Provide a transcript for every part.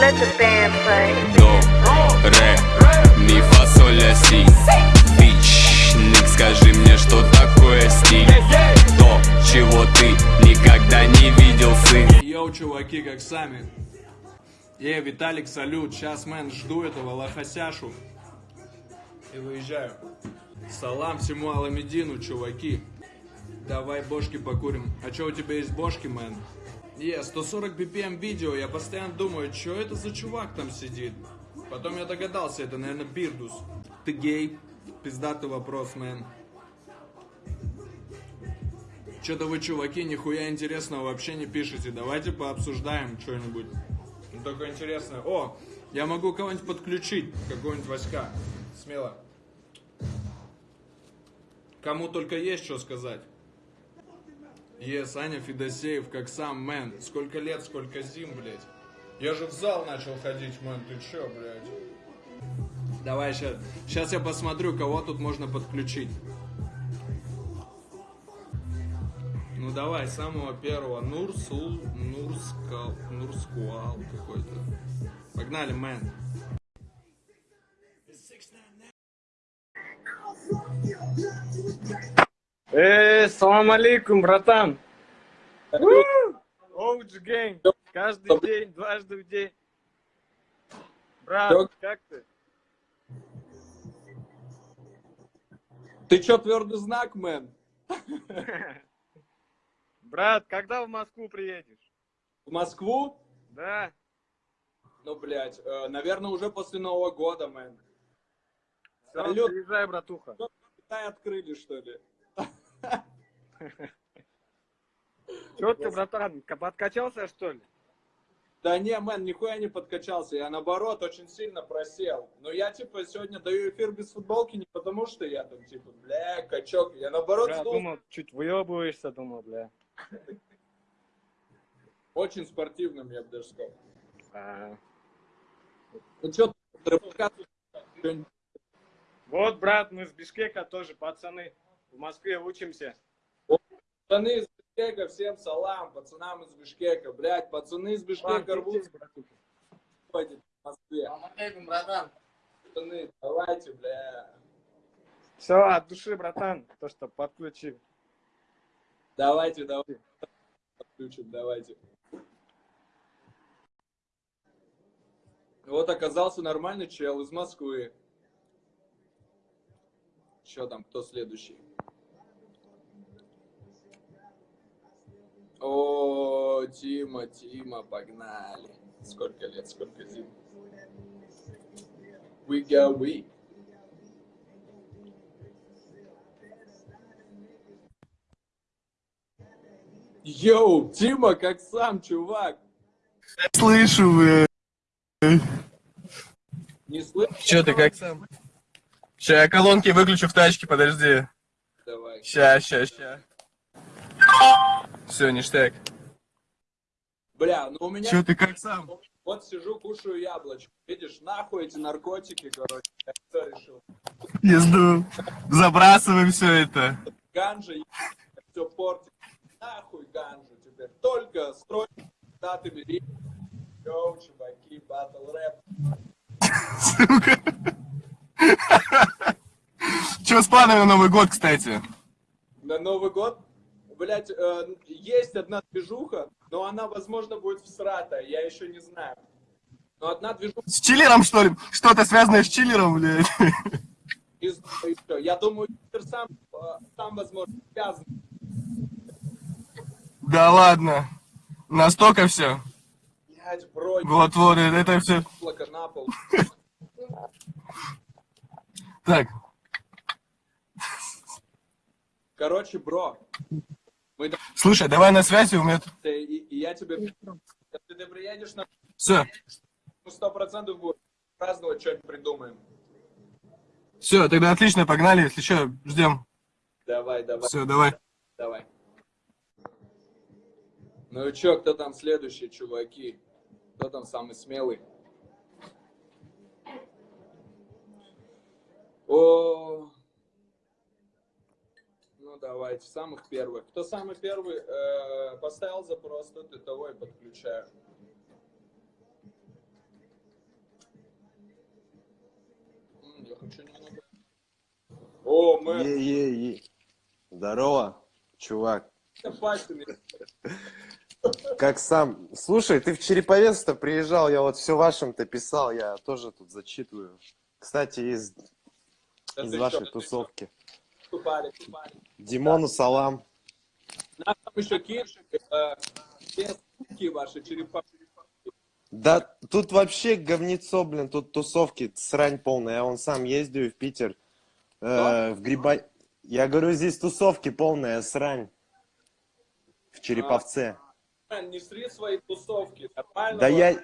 Let the band play. До, ре, ми, фа, соль, ля, си Бич, Ник, скажи мне, что такое стиль То, чего ты никогда не видел, сын Йоу, чуваки, как сами. Эй, Виталик, салют. Сейчас, мэн, жду этого лохосяшу. И выезжаю. Салам всему Аламедину, чуваки. Давай бошки покурим. А чё у тебя есть бошки, мэн? Е, 140 BPM видео, я постоянно думаю, что это за чувак там сидит. Потом я догадался, это, наверное, Бирдус. Ты гей? Пиздатый вопрос, мэн. Что-то вы, чуваки, нихуя интересного вообще не пишете. Давайте пообсуждаем что-нибудь. Ну, только интересное. О, я могу кого-нибудь подключить, какого-нибудь Васька. Смело. Кому только есть что сказать. Е, Саня Федосеев, как сам, мэн. Сколько лет, сколько зим, блядь. Я же в зал начал ходить, мэн, ты чё, блядь? Давай сейчас. Сейчас я посмотрю, кого тут можно подключить. Ну давай, самого первого. Нурсул, Нурскал, Нурскуал какой-то. Погнали, мэн. Эй, салам алейкум, братан. OG game. Каждый день, дважды в день. Брат, как ты? Ты чё, твердый знак, man? Брат, когда в Москву приедешь? В Москву? Да. Ну, блядь, э, наверное, уже после Нового года, man. Все, приезжай, братуха. Китай открыли, что ли? Че ты, братан, подкачался, что ли? Да не, мэн, нихуя не подкачался. Я, наоборот, очень сильно просел. Но я, типа, сегодня даю эфир без футболки не потому, что я там, типа, бля, качок. Я, наоборот, Бля, думал, чуть выебываешься, думал, бля. очень спортивным, я бы даже сказал. А. Ну что, Вот, брат, мы с Бишкека тоже, пацаны. В Москве учимся. пацаны из Бишкека, всем салам, пацанам из Бишкека. Блядь, пацаны из Бишкека рвутся ходят в Москве. Пацаны, давайте, бля. Все, от души, братан, то, что подключил. Давайте, давайте. Подключим, давайте. Вот оказался нормальный чел из Москвы. Что там, кто следующий? О, Тима, Тима, погнали. Сколько лет, сколько зим. We go, we. Йоу, Тима, как сам, чувак. Слышу, бля. Не слышишь? Че ты, как сам? Ща, я колонки выключу в тачке, подожди. Давай. Ща, ща, ща. Все, ништяк. Бля, ну у меня... Че ты, как сам? Вот сижу, кушаю яблочко. Видишь, нахуй эти наркотики, короче. Я что решил? Езду. Забрасываем все это. Ганжа, все портит. Нахуй ганжу теперь. Только строй даты бери. Йоу, чуваки, батл рэп. Сука. Че с планами на Новый год, кстати? На Новый год, блять, есть одна движуха, но она, возможно, будет всратая, я еще не знаю. Но одна движуха С чиллером, что ли? Что-то связанное с чиллером, блядь? еще. Я думаю, Питер сам, э, сам, возможно, связан. Да ладно. Настолько все. Блять, бро, Вот-вот, это все. на пол. Так, Короче, бро, мы слушай, давай на связи, у меня. Ты- и, и я тебе... Если ты приедешь на Все, сто процентов будет праздновать, что-нибудь придумаем. все, тогда отлично, погнали. Если что, ждем. Давай, давай, Все, давай. давай. Ну и чё, кто там следующий, чуваки? Кто там самый смелый? О, ну давайте, самых первых. Кто самый первый э, поставил запрос, тот ты того и подключаю. Я хочу немного... О, мы... Е -е -е. Здорово, чувак. Как сам. Слушай, ты в Череповец-то приезжал, я вот все вашим-то писал, я тоже тут зачитываю. Кстати, из, из вашей еще, тусовки. Еще. Димону салам. Нас там еще э, все суки ваши черепа. Да тут вообще говнецо, блин, тут тусовки, срань полная. Я вон сам ездил в Питер, э, в Гриба... Я говорю, здесь тусовки полная срань. В Череповце. Не сри свои тусовки, нормально? Да я,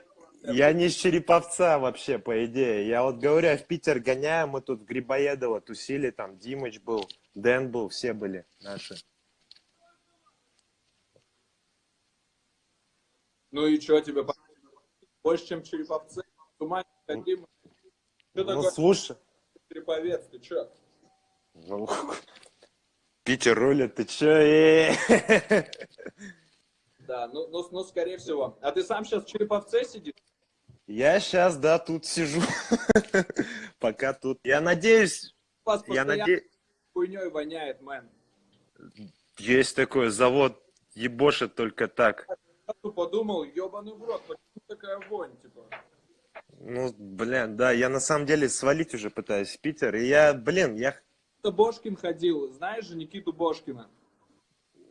я не из Череповца вообще, по идее. Я вот говорю, я в Питер гоняю, мы тут в Грибоедово тусили, там Димыч был, Дэн был, все были наши. Ну и что тебе? Больше, чем череповцы? Туман хотим. Что Ну, такое слушай, череповец? Ты что? ну, Питер рулит, ты чё? э? Да, ну, ну, ну, скорее всего. А ты сам сейчас в череповце сидишь? Я сейчас, да, тут сижу. Пока тут. Я надеюсь, вас я надеюсь, хуйней воняет, мэн. есть такой завод, ебошит только так. Я подумал, ебаный в рот, почему такая вонь, типа? Ну, блин, да, я на самом деле свалить уже пытаюсь в Питер, и я, блин, я Это Бошкин ходил, знаешь же Никиту Бошкина?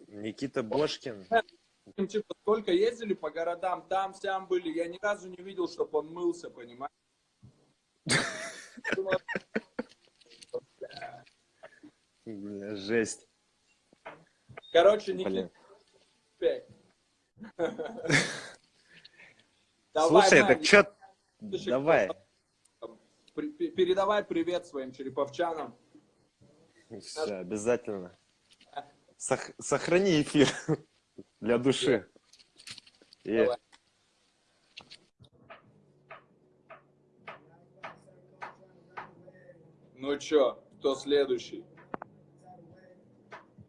Никита Бошкин. Типа, сколько ездили по городам, там, сям были, я ни разу не видел, чтобы он мылся, понимаешь? Бля, жесть. Короче. Никита, Слушай, так. Слушай, Давай. передавай привет своим череповчанам. Все, обязательно. Сох- Сохрани эфир для души. Давай. Ну чё, кто следующий?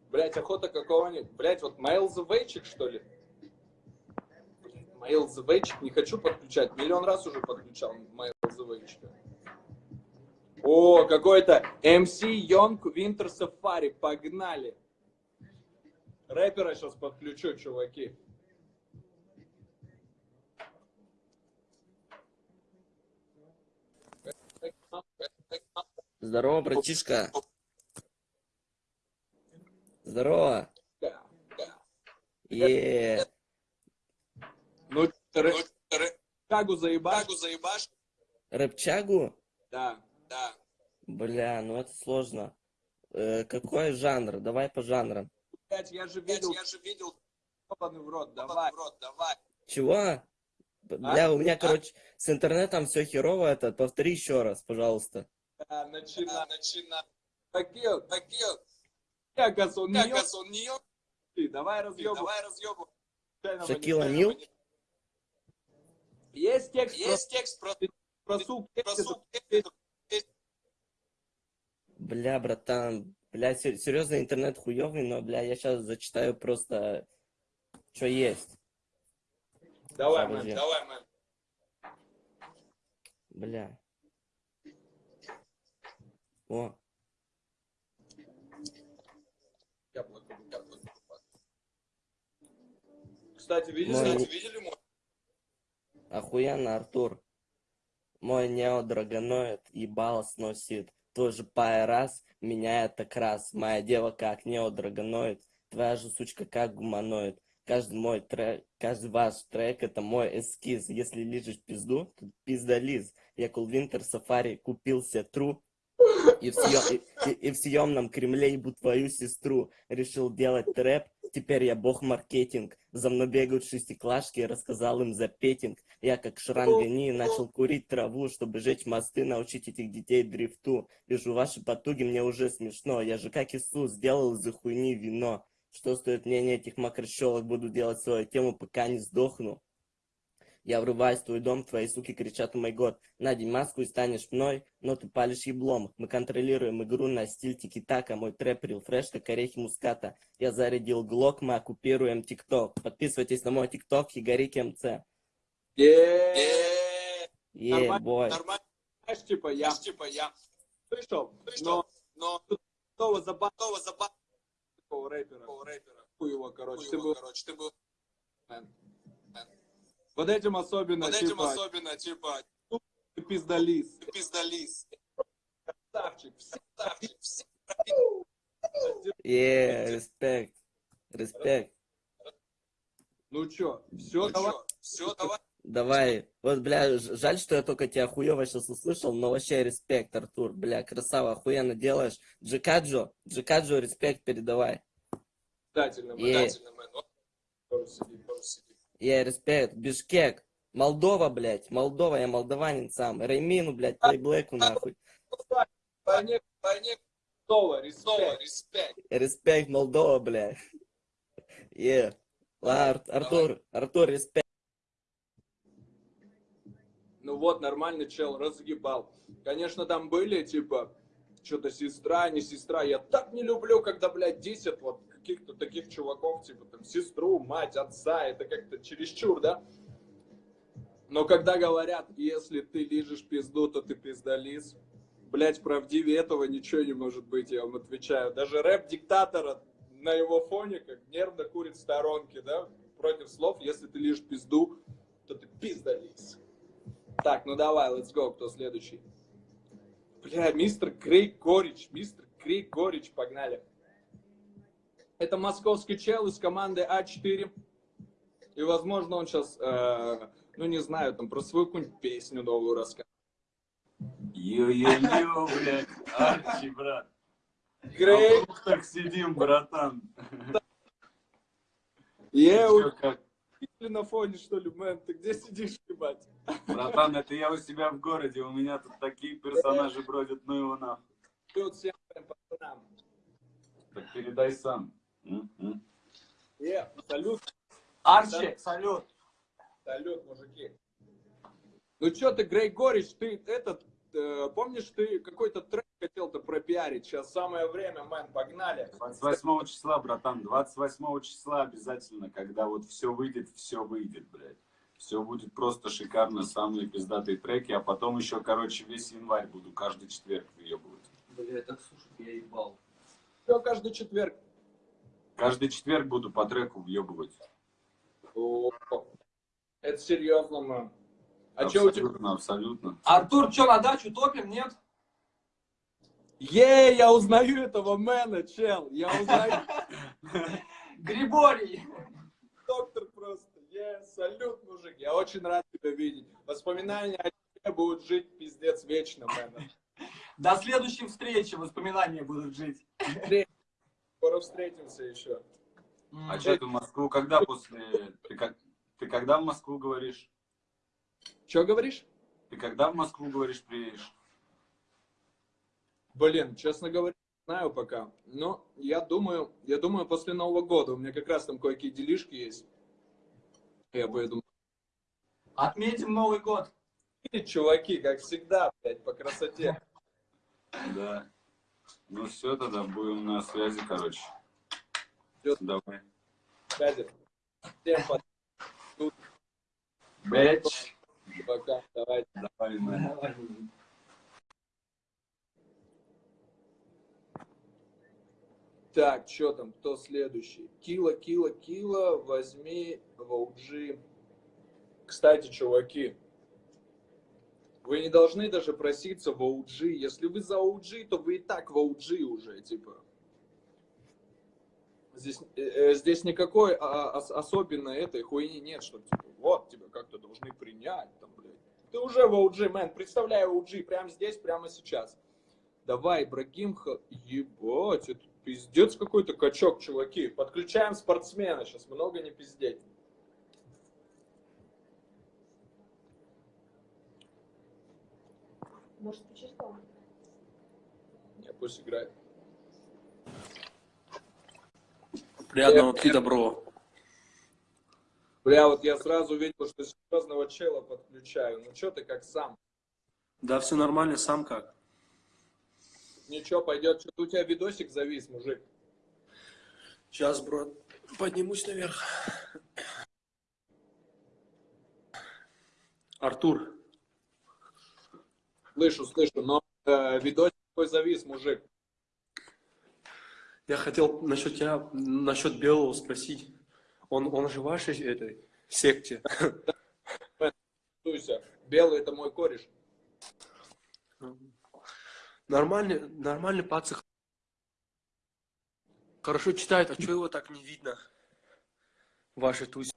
Блять, охота какого-нибудь. Блять, вот Mail the Way что ли? Mail the Way не хочу подключать. Миллион раз уже подключал Mail the Way О, какой-то MC Young Winter Safari. Погнали. Рэпера сейчас подключу, чуваки. Здорово, братишка. Здорово. Е. Ну, рэ- Шагу заебашь? Рэпчагу? Да, да. Бля, ну это сложно. Э, какой жанр? Давай по жанрам. Блять, я же видел. Я же видел. Ебаный в рот, давай. Чего? Б- Бля, у меня, короче, с интернетом все херово. Это повтори еще раз, пожалуйста. Да, начина. начина. Такие, такие. Якос, он не Якос, он не Ты, давай разъебу. Давай разъебу. Шакила Нил? Есть текст. Есть текст про, про сук. Бля, братан. Бля, сер- серьезно, интернет хуёвый, но, бля, я сейчас зачитаю просто, что есть. Давай, мэн, давай, мэн. Бля. О, Яблоко, яблоко. Кстати, видели, Мой- кстати, видели мой? охуенно, Артур. Мой неодрагоноид ебало сносит. Тоже пай раз, меня это крас. Моя дева как неодрагоноид. Твоя же сучка как гуманоид. Каждый мой трек, каждый ваш трек это мой эскиз. Если лижешь пизду, то пиздализ. Я кул Винтер Сафари купился тру. И в, съем- и- и- и съемном Кремле ебу твою сестру. Решил делать трэп, теперь я бог маркетинг. За мной бегают шестиклашки, рассказал им за петинг. Я как Шрангани начал курить траву, чтобы жечь мосты, научить этих детей дрифту. Вижу ваши потуги, мне уже смешно. Я же как Иисус, сделал из-за хуйни вино. Что стоит мнение этих макрощелок, буду делать свою тему, пока не сдохну. Я врываюсь в твой дом, твои суки кричат «О май год». Надень маску и станешь мной, но ты палишь еблом. Мы контролируем игру на стиль тики-така. Мой трэп рил фреш, как орехи муската. Я зарядил глок, мы оккупируем тикток. Подписывайтесь на мой тикток, Хигарик МЦ. Е-е-е. Е, бой. Нормально. Знаешь, типа, я, типа, я слышал, но, но снова забавного такого рэпера. Хуй его, короче, ты был, короче, ты был вот этим особенно, под этим типа, особенно, типа, ты пиздолиз. пиздолиз. Красавчик, все Е, респект. Респект. Ну чё, все, Ну давай. чё, все, давай. Давай. Вот, бля, жаль, что я только тебя хуево сейчас услышал, но вообще респект, Артур. Бля, красава, охуенно делаешь. Джикаджо, Джикаджо, респект передавай. Обязательно, Обязательно, мэн. Вот тоже е, респект. Бишкек. Молдова, блядь. Молдова, я молдаванин сам. Реймину, блядь, плейблэку, нахуй. Войне, Войне снова, респект. респект. Респект, Молдова, блядь. Ла, Ар- Артур, Артур, респект. Ну вот, нормальный чел, разгибал. Конечно, там были, типа, что-то сестра, не сестра. Я так не люблю, когда, блядь, 10 вот каких-то таких чуваков, типа, там, сестру, мать, отца. Это как-то чересчур, да? Но когда говорят, если ты лижешь пизду, то ты пиздолиз, блядь, правдивее этого ничего не может быть, я вам отвечаю. Даже рэп диктатора на его фоне как нервно курит в сторонке, да, против слов, если ты лишь пизду, то ты пиздолиз. Так, ну давай, let's go, кто следующий? Бля, мистер Крейг Горич, мистер Крейг Горич, погнали. Это московский чел из команды А4. И, возможно, он сейчас, ну, не знаю, там, про свою какую-нибудь песню новую расскажет. Йо-йо-йо, блядь, Арчи, брат. Крейг, А так сидим, братан. как? у на фоне, что ли, мэн, ты где сидишь, ебать? Братан, это я у себя в городе, у меня тут такие персонажи бродят, ну его нахуй. Тут всем пацанам. Так передай сам. М? М? Е, салют, Арчи, салют. салют, мужики. Ну чё ты, Грей Горич, ты этот, э, помнишь, ты какой-то трек хотел-то пропиарить? Сейчас самое время, мэн, погнали. 28 числа, братан, 28 числа обязательно, когда вот все выйдет, все выйдет, блядь. Все будет просто шикарно, самые пиздатые треки, а потом еще, короче, весь январь буду каждый четверг въебывать. Бля, так слушай, я ебал. Все каждый четверг. Каждый четверг буду по треку въебывать. О, это серьезно, мэн. А что у тебя? абсолютно, абсолютно. Артур, что, на дачу топим, нет? Е, я узнаю этого мэна, чел. Я узнаю Григорий. доктор просто. Е, салют, мужик. Я очень рад тебя видеть. Воспоминания о тебе будут жить пиздец вечно, мэн. До следующей встречи воспоминания будут жить. Скоро встретимся еще. А что ты в Москву когда после... Ты, как... ты когда в Москву говоришь? Че говоришь? Ты когда в Москву говоришь приедешь? Блин, честно говоря, не знаю пока. Но я думаю, я думаю, после Нового года. У меня как раз там кое-какие делишки есть. Я поеду. Отметим Новый год. И чуваки, как всегда, блядь, по красоте. Да. Ну все, тогда будем на связи, короче. Всё. Давай. Катя, Всем Бэч. пока. Давайте. Давай, мэн. Так, что там, кто следующий? Кила, кила, кила, возьми в OG. Кстати, чуваки, вы не должны даже проситься в OG. Если вы за OG, то вы и так в OG уже, типа. Здесь, э, э, здесь никакой а, ос- особенной этой хуйни нет, что типа, вот тебя как-то должны принять, там, блядь. Ты уже в OG, мэн, представляй OG прямо здесь, прямо сейчас. Давай, Ибрагим, ебать, это пиздец какой-то качок, чуваки. Подключаем спортсмена, сейчас много не пиздеть. Может, почувствовал? Не, пусть играет. Приятного аппетита, бро. Бля, вот я сразу видел, что серьезного чела подключаю. Ну что ты как сам? Да, все нормально, сам как? Ничего, пойдет. Что-то у тебя видосик завис, мужик. Сейчас, бро, поднимусь наверх. Артур, Слышу, слышу, но э, видосик такой завис, мужик? Я хотел насчет тебя, насчет Белого спросить. Он, он же в вашей этой секте? Белый это мой кореш. Нормальный, нормальный пацан. Хорошо читает, а что его так не видно? Ваши туси.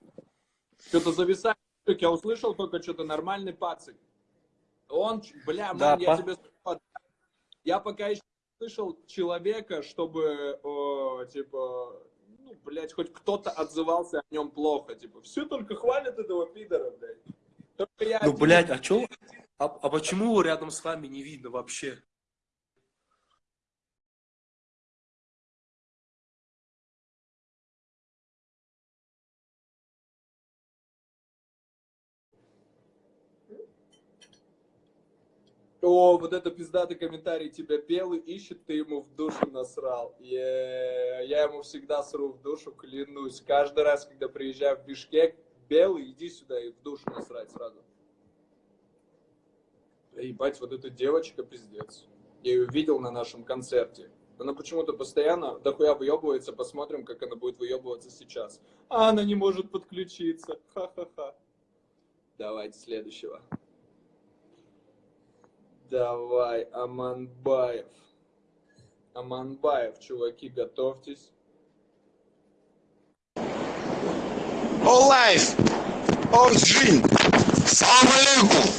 Что-то зависает. Я услышал только что-то нормальный пацик. Он, бля, Да, мэн, я тебе я пока еще не слышал человека, чтобы, о, типа, ну, блядь, хоть кто-то отзывался о нем плохо, типа, все только хвалят этого пидора, блядь. Только я Ну, один- блядь, а чё? А, а почему его рядом с вами не видно вообще? О, вот это пиздатый комментарий тебя белый ищет, ты ему в душу насрал. Я ему всегда сру в душу, клянусь. Каждый раз, когда приезжаю в Бишкек, белый, иди сюда и в душу насрать сразу. Ебать, вот эта девочка пиздец. Я ее видел на нашем концерте. Она почему-то постоянно дохуя выебывается. Посмотрим, как она будет выебываться сейчас. А она не может подключиться. Ха-ха-ха. Давайте следующего. Давай, Аманбаев. Аманбаев, чуваки, готовьтесь. All life, all dream. Салам алейкум.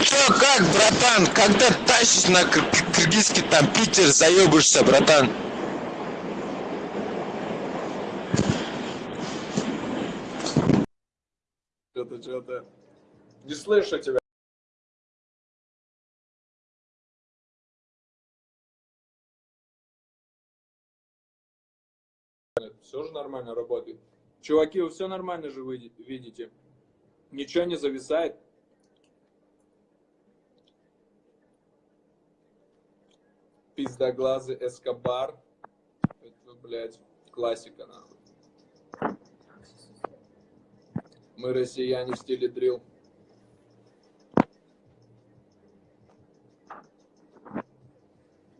Чё, как, братан? Когда тащишь на кыр- кыргызский там Питер, заебышься, братан? Что-то. Не слышу тебя. Все же нормально работает. Чуваки, вы все нормально же видите? Ничего не зависает? Пиздоглазый Эскобар. Это, блядь, классика, нахуй. Мы россияне в стиле дрил.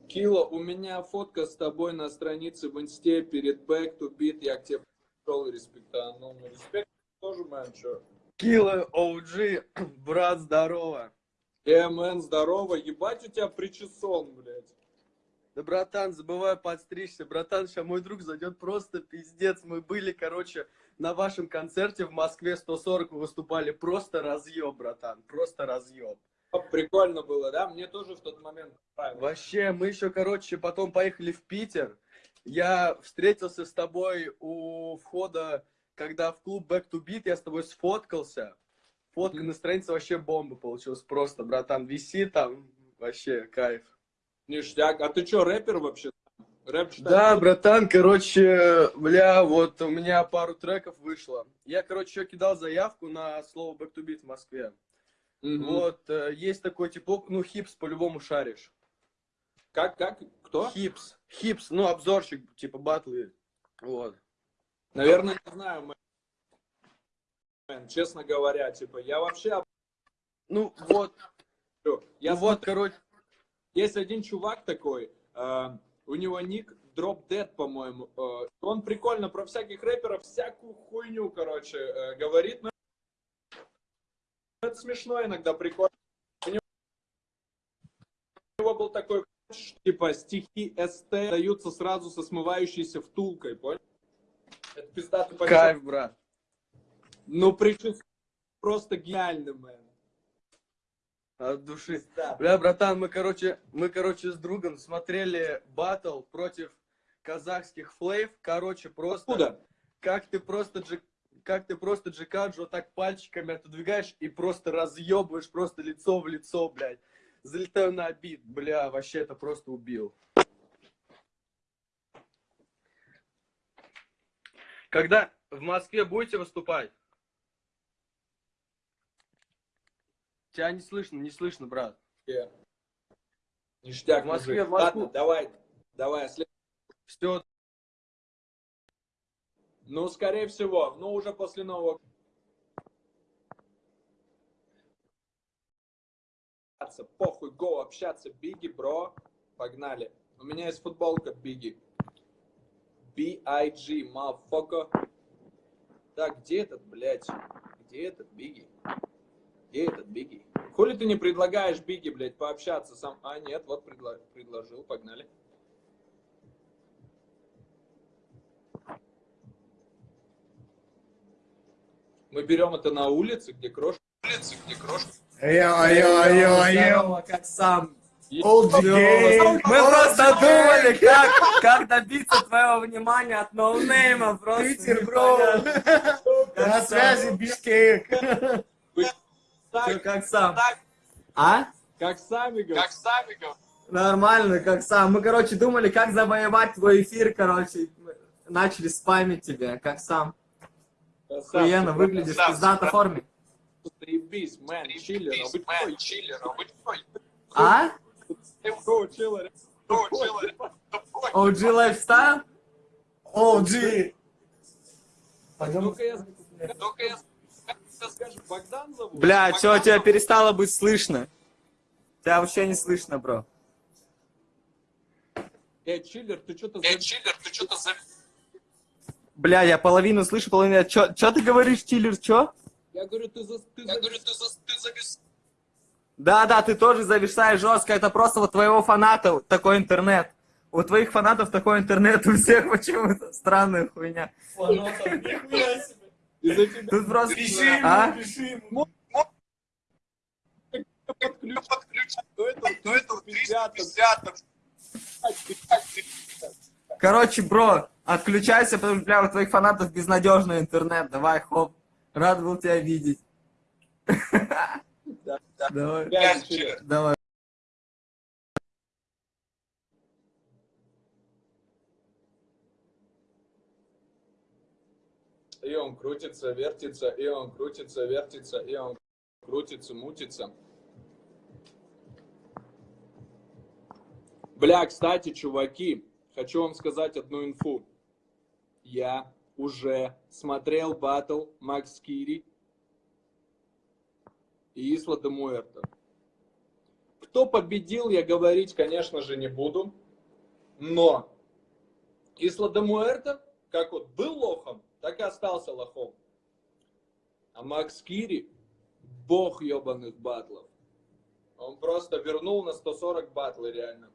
Кило, у меня фотка с тобой на странице в инсте перед back to beat. Я к тебе пришел и респектанул. Ну, респект тоже, мэн, чё. Кило OG, брат, здорово. Э, мэн, здорово. Ебать у тебя причесон, блядь. Да, братан, забывай подстричься. Братан, сейчас мой друг зайдет просто пиздец. Мы были, короче, на вашем концерте в Москве 140 вы выступали. Просто разъеб, братан, просто разъеб. Прикольно было, да? Мне тоже в тот момент понравилось. Вообще, мы еще, короче, потом поехали в Питер. Я встретился с тобой у входа, когда в клуб Back to Beat, я с тобой сфоткался. Фотка на странице вообще бомба получилась просто, братан. Виси там, вообще кайф. Ништяк. А ты чё, рэпер вообще? Рэп читаешь? Да, братан, короче, бля, вот у меня пару треков вышло. Я, короче, еще кидал заявку на слово Back to Beat в Москве. Мгм. Вот, э, есть такой типок, ну, хипс по-любому шаришь. Как, как? Кто? Хипс, хипс, ну, обзорщик, типа батлы. Вот. Наверное, не знаю, man. Честно говоря, типа, я вообще Ну, вот. Я ну, вот, смотрю, короче, есть один чувак такой, э, у него ник Drop Dead, по-моему. э, он прикольно про всяких рэперов всякую хуйню, короче, э, говорит. Но это смешно иногда, прикольно. У него, был такой, типа, стихи СТ даются сразу со смывающейся втулкой, понял? Это пиздатый кайф, брат. Ну, причем просто гениальный, мэн. От души. Да. Бля, братан, мы, короче, мы, короче, с другом смотрели батл против казахских флейв. Короче, просто... Откуда? Как ты просто джи- как ты просто Джикаджо так пальчиками отодвигаешь и просто разъебываешь просто лицо в лицо, блядь. Залетаю на бит, бля, вообще это просто убил. Когда в Москве будете выступать? Тебя не слышно, не слышно, брат. Э, Ништяк, В Москве, мужик. в Москву. Ладно, давай, давай, след- Все, Ну, скорее всего, ну, уже после Нового Похуй, го, общаться. Биги, бро. Погнали. У меня есть футболка Биги. B-I-G, motherfucker. Так, где этот, блядь? Где этот Биги? Где этот Биги? Хули ты не предлагаешь Биги, блядь, пообщаться сам? А, нет, вот предла- предложил, погнали. Мы берем это на улице, где крошка. Улице, где крошка. Йо-йо-йо-йо, как сам. Мы просто думали, как, как добиться твоего внимания от ноунейма. Просто Питер, бро. На связи Бишкек. Так, Как сам. А? как сами говорят. Как сами говорят. Нормально, как сам. Мы, короче, думали, как завоевать твой эфир, короче. Начали спамить тебя, как сам. Охуенно, выглядишь в пиздатой форме. Заебись, мэн, чиллер, а быть мэн, чиллер, а быть А? Go, чиллер. OG Lifestyle? OG! Только я, только я? Бля, чё, тебя перестало быть слышно? Тебя вообще не слышно, бро. Эй, чиллер, ты что-то... Эй, чиллер, ты что-то за... Бля, я половину слышу, половину... Чё, чё ты говоришь, чиллер, чё? Я говорю, ты за... Ты я говорю, ты за... Ты завис... Да, да, ты тоже зависаешь жестко. Это просто вот твоего фаната такой интернет. У твоих фанатов такой интернет, у всех почему-то странная хуйня. Из-за тебя Тут просто... А? До этого, до этого 350. Короче, бро, отключайся, потому что, бля, у твоих фанатов безнадежный интернет. Давай, хоп. Рад был тебя видеть. Да, да. Давай, давай. И он крутится, вертится, и он крутится, вертится, и он крутится, мутится. Бля, кстати, чуваки, хочу вам сказать одну инфу. Я уже смотрел батл Макс Кири и Исла де. Кто победил, я говорить, конечно же, не буду. Но Исла де как вот был лохом, так и остался лохом. А Макс Кири – бог ебаных батлов. Он просто вернул на 140 батлы реально.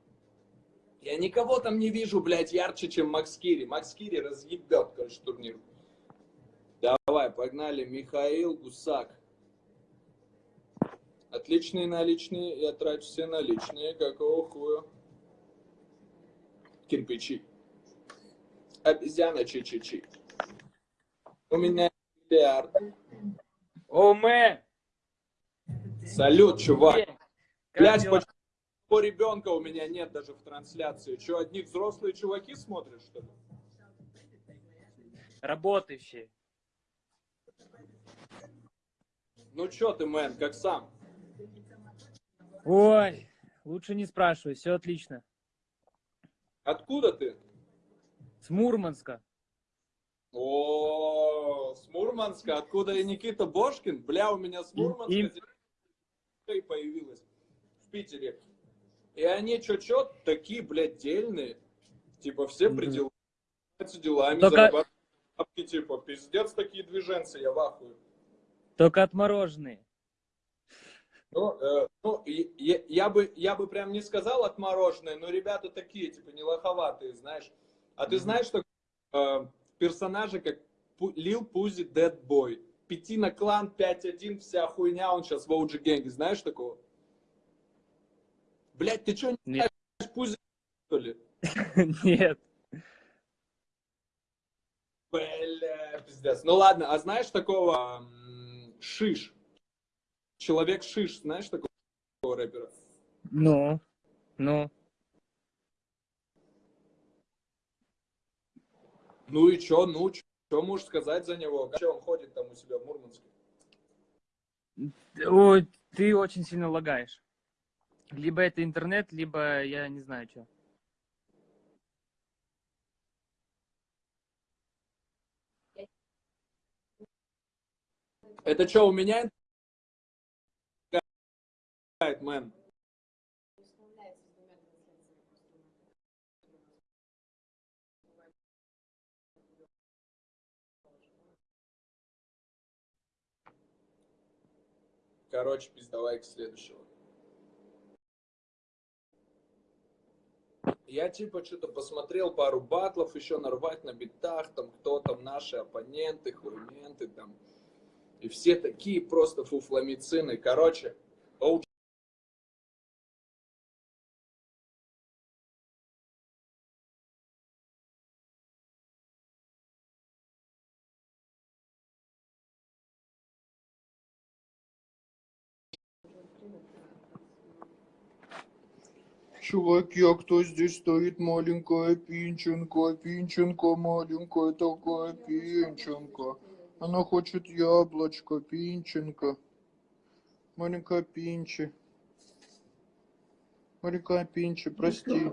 Я никого там не вижу, блядь, ярче, чем Макс Кири. Макс Кири разъебет, короче, турнир. Давай, погнали. Михаил Гусак. Отличные наличные. Я трачу все наличные. Какого хуя? Кирпичи. Обезьяна чи-чи-чи. У меня миллиард. О, мэ! Салют, чувак. Дела? почему по ребенка у меня нет даже в трансляции? Че, одни взрослые чуваки смотрят, что ли? Работающие. Ну чё ты, мэн, как сам? Ой, лучше не спрашивай, все отлично. Откуда ты? С Мурманска. О, с Мурманска. Откуда и Никита Бошкин? Бля, у меня с Мурманска и появилась в Питере. И они чё-чё такие, блядь, дельные. Типа все занимаются делами, Только- зарабатывают бабки, типа, пиздец, такие движенцы, я в ахуе. Только отмороженные. Ну, э, ну, и- я, я бы, я бы прям не сказал отмороженные, но ребята такие, типа, не лоховатые, знаешь. А ты знаешь, что э, персонажи, как Лил Пузи Dead Boy, Пятина клан 5-1, вся хуйня, он сейчас в OG генге, знаешь такого? Блять, ты что, не Нет. знаешь Пузи, что ли? Нет. Бля, пиздец. Ну ладно, а знаешь такого Шиш? Человек Шиш, знаешь такого рэпера? Ну, ну. Ну и чё, ну, что можешь сказать за него? Че он ходит там у себя в Мурманске? Ой, ты очень сильно лагаешь. Либо это интернет, либо я не знаю что. Это что, у меня? Мэн. Короче, пиздавай к следующего. Я типа что-то посмотрел пару батлов еще нарвать на битах, там кто там наши оппоненты, хуйменты там. И все такие просто фуфломицины. Короче, Чуваки, а кто здесь стоит? Маленькая Пинченко, Пинченко, маленькая такая Пинченко. Она хочет яблочко, Пинченко. Маленькая Пинчи. Маленькая Пинчи, прости.